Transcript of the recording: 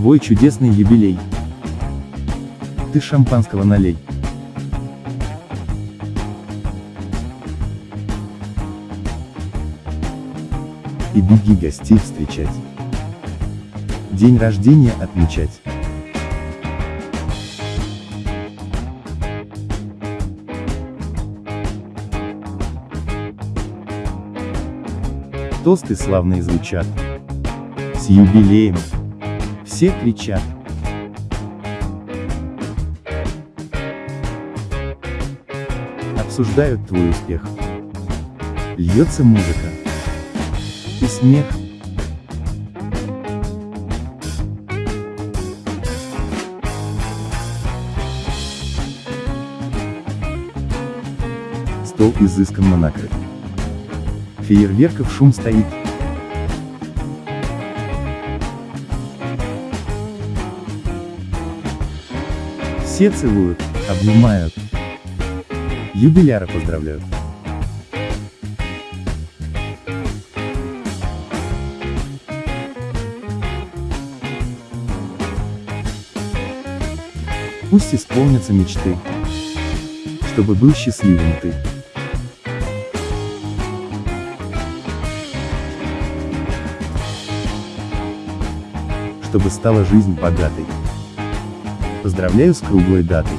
свой чудесный юбилей. Ты шампанского налей. И беги гостей встречать. День рождения отмечать. Тосты славные звучат. С юбилеем. Все кричат. Обсуждают твой успех. Льется музыка. И смех. Стол изысканно накрыт. Фейерверков шум стоит. Все целуют, обнимают. Юбиляра поздравляют. Пусть исполнятся мечты, чтобы был счастливым ты. Чтобы стала жизнь богатой. Поздравляю с круглой датой.